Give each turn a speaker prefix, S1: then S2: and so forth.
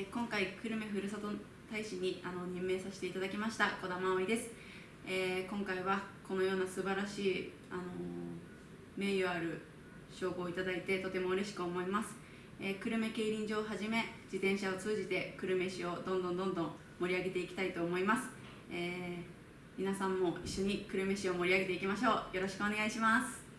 S1: えー今回久留米ふるさと大使にあの任命させていただきました児玉葵です、えー今回はこのような素晴らしい、あのー名誉ある称号をいただいてとても嬉しく思います、えー久留米競輪場をはじめ自転車を通じて久留米市をどんどんどんどん盛り上げていきたいと思います、えー皆さんも一緒に久留米市を盛り上げていきましょう。よろしくお願いします。